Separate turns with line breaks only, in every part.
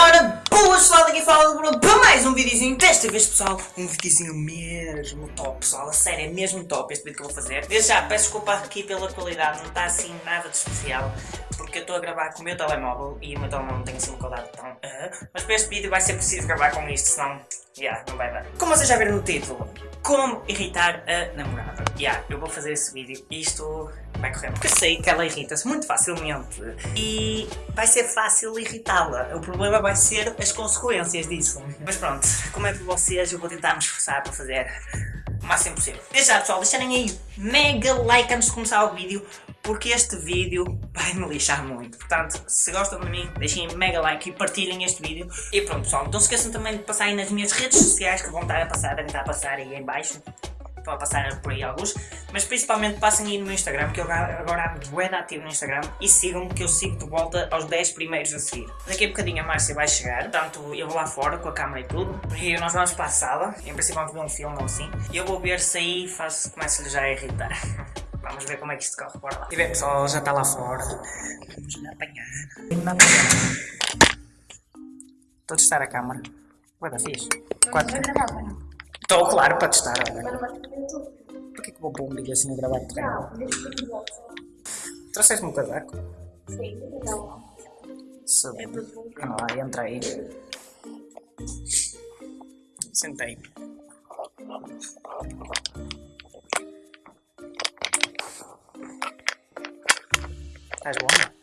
ora, boas pessoal, daqui fala do Bruno para mais um videozinho, desta vez pessoal, um videozinho mesmo top pessoal, a sério, é mesmo top este vídeo que eu vou fazer. Desde já, peço desculpa aqui pela qualidade, não está assim nada de especial, porque eu estou a gravar com o meu telemóvel e o meu telemóvel não tem assim uma qualidade tão... Uh, mas para este vídeo vai ser preciso gravar com isto, senão, yeah, não vai dar. Como vocês já viram no título, como irritar a namorada. Yeah, eu vou fazer esse vídeo isto vai correr. Porque sei que ela irrita-se muito facilmente e vai ser fácil irritá-la. O problema vai ser as consequências disso. Mas pronto, como é para vocês, eu vou tentar me esforçar para fazer o máximo possível. Desde já pessoal, deixarem aí mega like antes de começar o vídeo porque este vídeo vai me lixar muito. Portanto, se gostam de mim, deixem mega like e partilhem este vídeo. E pronto pessoal, não se esqueçam também de passar aí nas minhas redes sociais que vão estar a passar, devem estar a passar aí em baixo. Estão a passar por aí alguns, mas principalmente passem aí no meu Instagram, que eu agora ando bem ativo no Instagram e sigam-me que eu sigo de volta aos 10 primeiros a seguir. Daqui a bocadinho a Márcia vai chegar, portanto eu vou lá fora com a câmera e tudo, e nós vamos para a sala, em princípio vamos ver um filme ou assim, e eu vou ver se aí faço, começo-lhe já a irritar. Vamos ver como é que isto corre por lá. E bem pessoal, já está lá fora. Vamos lhe apanhar. Vamos apanhar. Estou a testar a câmera. Vai dar fixe. Quatro. Estou, claro, para testar. Olha. Porquê que vou pôr um vídeo assim a gravar de Não, Trouxeste-me um casaco? Sim, não. Sube. Vamos lá, entra aí. Sentei. Estás boa?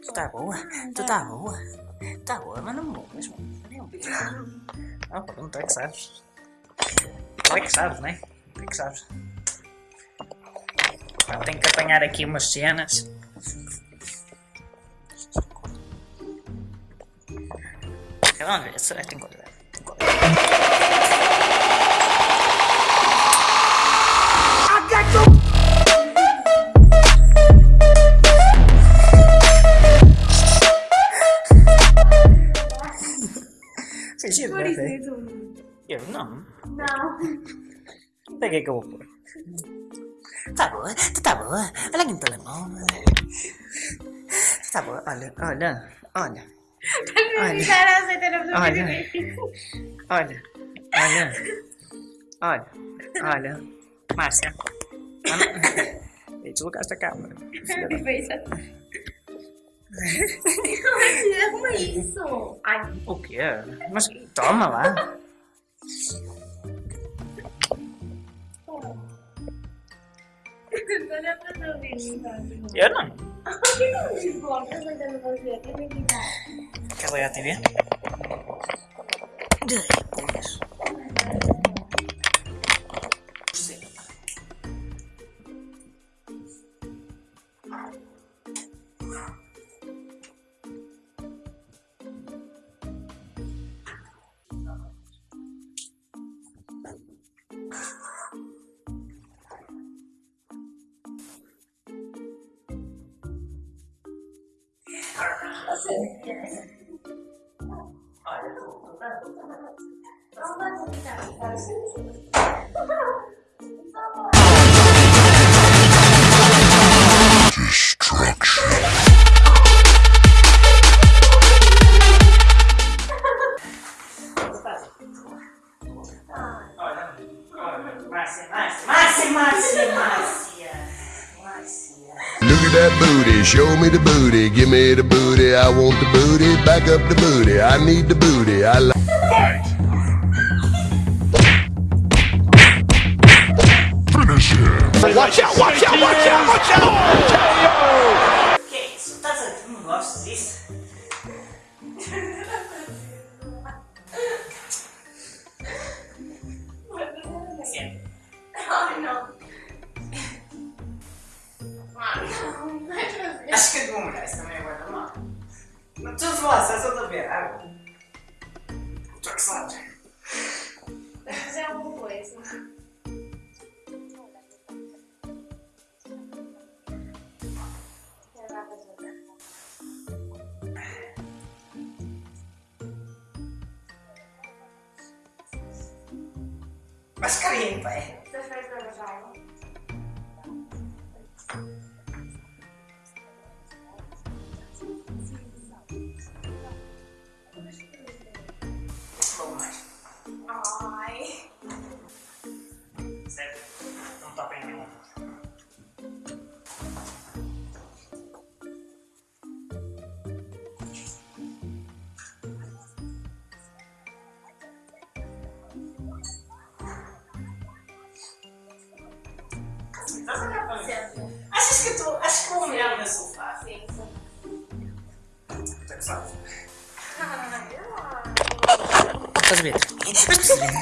Tu está boa? Tu está boa? Está boa, mas não vou mesmo. Ah, pronto, é que sabes. É que sabes, né? É que sabes. tenho que apanhar aqui umas cenas. Vamos ver, será que tem qualidade? Tem qualidade. Got Fingido, né, velho? Eu não. Não. Peguei que eu vou pôr. Tá boa, tu tá boa. Olha aqui no telemóvel. Tá boa, olha, olha, olha. Olha, olha, olha, olha, olha, olha, Márcia. Deslocaste a câmera.
Como é isso? Ai.
O quê? Mas toma lá. Eu não.
Por que não me importa tentando fazer?
Quer ligar a TV?
That booty, show me the booty, give me the booty, I want the booty, back up the booty, I need the booty, I like Fight!
Mas carinho, pai. Estás a ver? Estás a ver?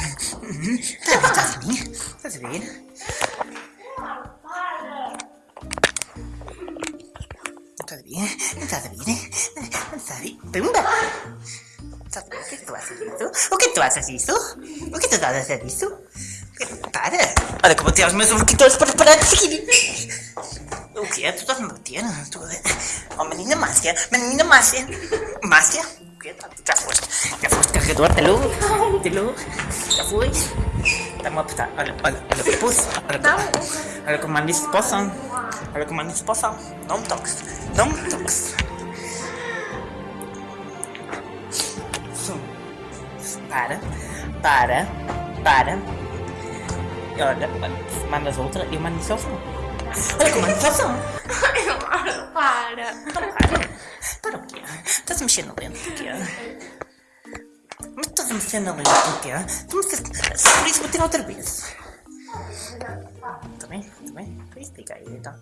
Estás a ver? Estás a ver?
Ah, para.
Estás a ver? Estás a ver? Estás a ver? Pumba! Estás a ver? O que é que tu achas disso? O que é que tu achas disso? O que é que tu achas disso? Para! Olha que eu vou tirar os meus urquitores para parar de seguir! O quê? Tu estás-me a Oh, menina Márcia! Menina Márcia! Márcia? Quê? Já foste? Já foste carregador? Alô? Alô? Já foi? Está-me a apertar. Olha, olha, olha pulso. Olha. Olha como mando isso poção. Olha como mando isso poção. Não me toques. Não me toques. Para. Para. Para. E olha, olha, mandas outra, isso ao som. Olha como mando isso ao som.
Eduardo, para.
Para. Para o quê? Estás a mexer no lento porquê? Mas estás a mexer na lente porquê? Tu me fizeste... Por isso tirar outra vez. Tá bem? Tá bem? Pois fica aí então.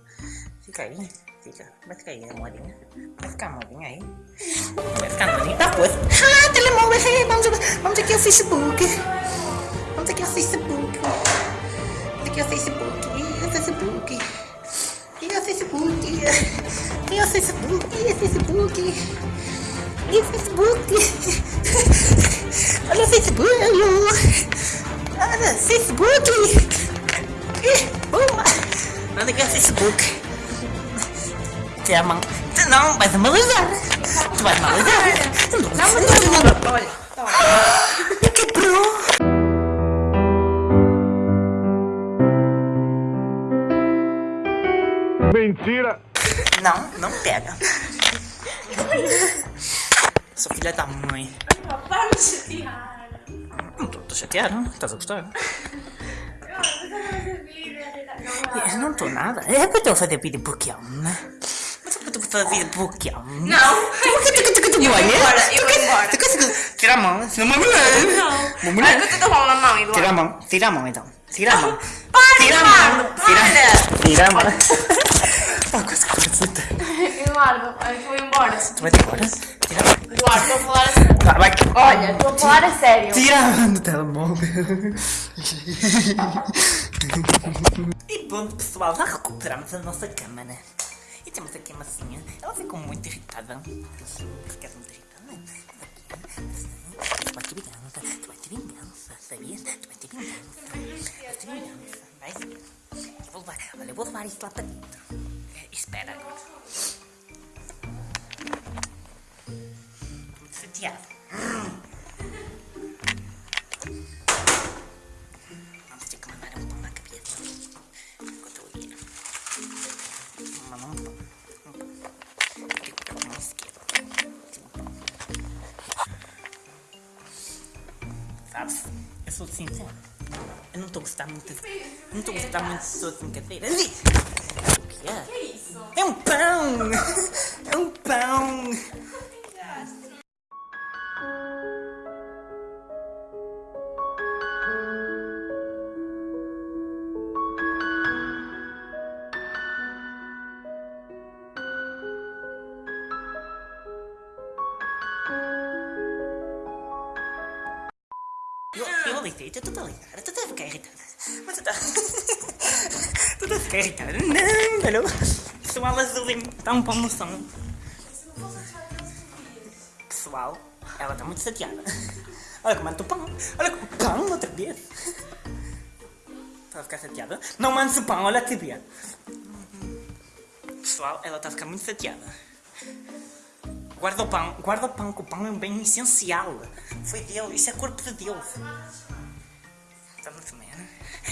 Fica aí. Fica. Vai ficar aí a moedinha. Vai ficar a moedinha aí. Vai ficar a moedinha. Tá pois. Ah, telemóvel. Hey, vamos, vamos aqui ao Facebook. Vamos aqui ao Facebook. Vamos aqui ao Facebook. Facebook. Facebook. Ao Facebook. Facebook. Ao Facebook. Olha o Facebook. Olha, Facebook. Ih, Boa. Nada que é Facebook. Tira a mão. Tu Não, vais analisar. Tu vais analisar. Não, não, não.
Olha, olha.
Mentira!
Não, não pega. Sou filha da mãe.
Para de chatear.
Não tô, tô chateado. Estás a gostar?
Eu não fazer. Não,
Eu não estou nada. É para eu fazer vídeo Pokémon, né? Mas é para tu fazer vídeo Pokémon.
Não.
Por que tu
Eu vou embora, eu vou embora.
Tu tirar a mão? Senão uma mulher.
Não.
Uma mulher.
Que eu tô com a mão na mão, Eduardo.
Tira a mão. Tira a mão então. Tira a mão.
Para,
Tira a mão.
Eduardo,
Tira,
para.
tira a mão. Pá, quase que parasita.
Eduardo, eu vou embora.
Tu vai-te embora? Tira.
Eduardo, estou a falar a sério.
Tá, vai.
Olha, estou a falar a sério.
Tira a mão do telemóvel. e pronto, pessoal, já recuperamos a nossa câmara. E temos aqui a massinha. Ela ficou muito irritada. Ficaste muito irritada? Tu vai ter vingança. Tu vai ter vingança, sabias? Tu vai ter vingança. Vai ter vingança. Vai. Eu vou levar, olha, eu vou levar isso lá para dentro. Espera agora. Chateado. Vamos ter que na cabeça. Eu. Vou mandar um? Eu sou. Eu não estou a gostar muito. Não estou a gostar muito de suas brincadeiras. O que é? É um pão! É um pão! Eu, eu alitei, tu estás a ligar, tu ficar irritada. Mas tu estás. tu ficar irritada. Não, não. Pessoal azulinho, dá um pão no som. Pessoal, ela está muito chateada. Olha como manda o pão. Olha como o pão outra vez. Está a ficar chateada? Não mandes o pão, olha a TV. Pessoal, ela está a ficar muito chateada. Guarda o pão, guarda o pão, que o pão é um bem essencial. Foi Deus, isso é corpo de Deus. Estamos a comer?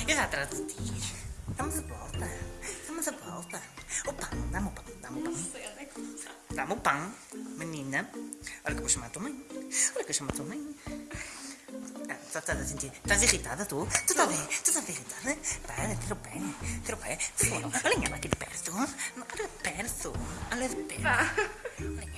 Eu já atrás de ti. Estamos a volta. Estamos a volta. O pão, dá-me o pão, dá-me o pão. Dá-me o pão, menina. Olha que eu vou chamar a tua mãe. Olha que eu chamar a tua mãe. Ah, estás a sentir. Estás irritada tu? Tu estás bem? Tu estás irritada? Para, tira o pé. Tira o pé. Olha ela aqui de perto. Olha de perto. Olha de perto. Olha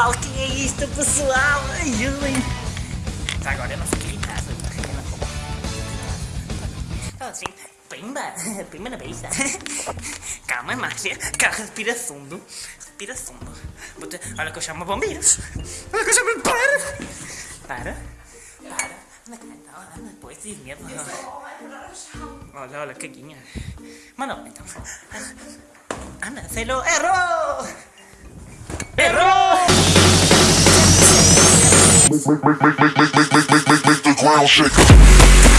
pessoal, que é isto, pessoal? Ajudem! Já agora eu não fico irritado. Assim, pimba, pimba na vista. Calma, Márcia, calma, respira fundo. Respira fundo. Olha que eu chamo bombeiros. Olha que eu chamo. Para! Para! Para! Anda cá, então, anda, depois, tive medo. Olha, olha, caguinha. Mano, então. Anda, celo. Errou! Errou!
Make, make, make, make, make, make, make, make, make the ground shake.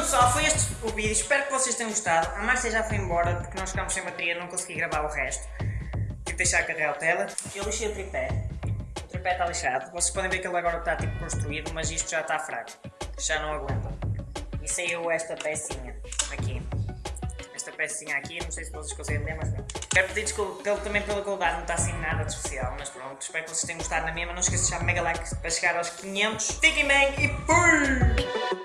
Pronto pessoal, foi este o vídeo, espero que vocês tenham gostado. A Márcia já foi embora porque nós ficámos sem bateria, não consegui gravar o resto. Tive de deixar carregar a tela. Eu lixei o tripé, o tripé está lixado. Vocês podem ver que ele agora está tipo construído, mas isto já está fraco, já não aguenta. E saiu esta pecinha aqui. Esta pecinha aqui, não sei se vocês conseguem ver, mas não. Quero pedir desculpa também pela qualidade, não está assim nada de especial, mas pronto. Espero que vocês tenham gostado na mesma. Não esqueçam de deixar mega like para chegar aos 500. Fiquem bem e fui!